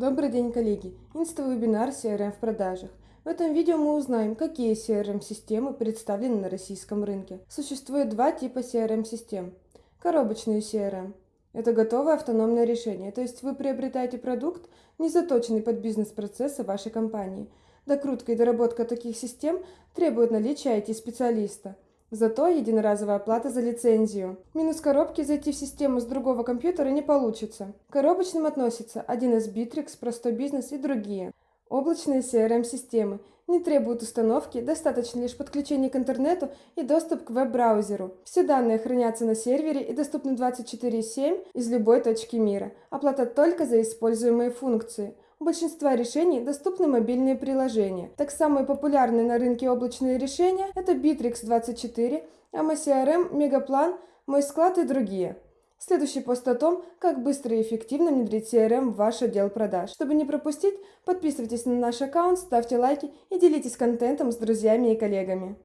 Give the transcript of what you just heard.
Добрый день, коллеги! Инста-вебинар CRM в продажах. В этом видео мы узнаем, какие CRM-системы представлены на российском рынке. Существует два типа CRM-систем. Коробочные CRM. Это готовое автономное решение, то есть вы приобретаете продукт, не заточенный под бизнес-процессы вашей компании. Докрутка и доработка таких систем требует наличия IT-специалиста – Зато единоразовая оплата за лицензию. Минус коробки зайти в систему с другого компьютера не получится. К коробочным относятся 1С Bittrex, Простой бизнес и другие. Облачные CRM-системы не требуют установки, достаточно лишь подключения к интернету и доступ к веб-браузеру. Все данные хранятся на сервере и доступны 24/7 из любой точки мира. Оплата только за используемые функции. Большинства решений доступны мобильные приложения. Так самые популярные на рынке облачные решения – это Bittrex 24, AMA Мегапlan, Мой склад и другие. Следующий пост о том, как быстро и эффективно внедрить CRM в ваш отдел продаж. Чтобы не пропустить, подписывайтесь на наш аккаунт, ставьте лайки и делитесь контентом с друзьями и коллегами.